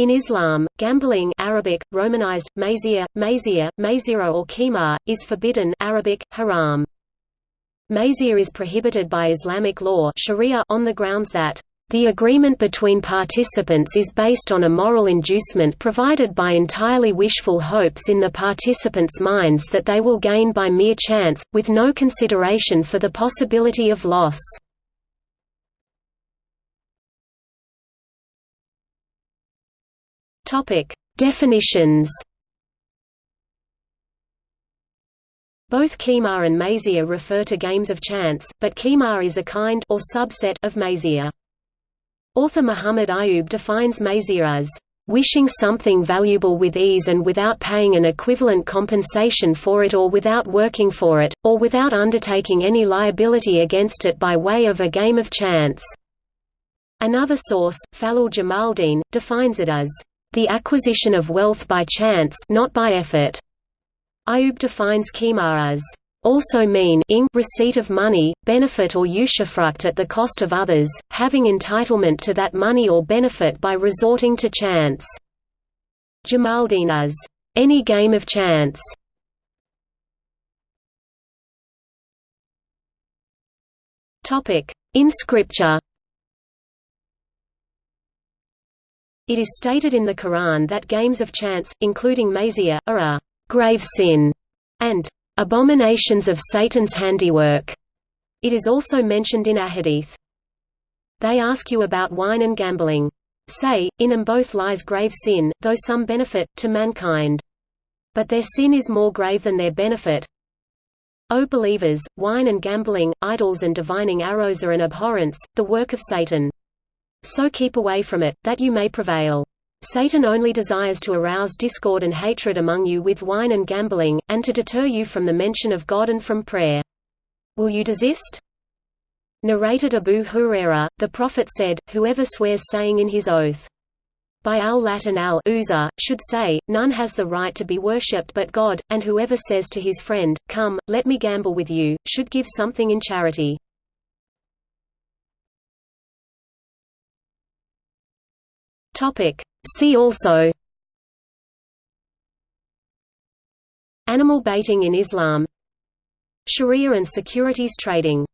In Islam, gambling Arabic, Romanized, mazir, mazir, mazira or qimar, is forbidden Arabic, haram. Mazir is prohibited by Islamic law Sharia on the grounds that the agreement between participants is based on a moral inducement provided by entirely wishful hopes in the participants' minds that they will gain by mere chance, with no consideration for the possibility of loss. Topic: Definitions. Both Qimar and Mazia refer to games of chance, but Qimar is a kind or subset of Mazia. Author Muhammad Ayub defines Mazia as wishing something valuable with ease and without paying an equivalent compensation for it or without working for it, or without undertaking any liability against it by way of a game of chance. Another source, Faleel Jamaldeen, defines it as the acquisition of wealth by chance not by effort. Ayub defines qimar as also mean ing receipt of money, benefit or usufruct at the cost of others, having entitlement to that money or benefit by resorting to chance. Jamaldeen as any game of chance. In Scripture It is stated in the Quran that games of chance, including mazia, are a grave sin and abominations of Satan's handiwork. It is also mentioned in Ahadith. They ask you about wine and gambling. Say, in them both lies grave sin, though some benefit, to mankind. But their sin is more grave than their benefit. O believers, wine and gambling, idols and divining arrows are an abhorrence, the work of Satan. So keep away from it, that you may prevail. Satan only desires to arouse discord and hatred among you with wine and gambling, and to deter you from the mention of God and from prayer. Will you desist? Narrated Abu Huraira, the Prophet said, Whoever swears saying in his oath, by al-Lat and al-Uzza, should say, None has the right to be worshipped but God, and whoever says to his friend, Come, let me gamble with you, should give something in charity. Topic. See also. Animal baiting in Islam. Sharia and securities trading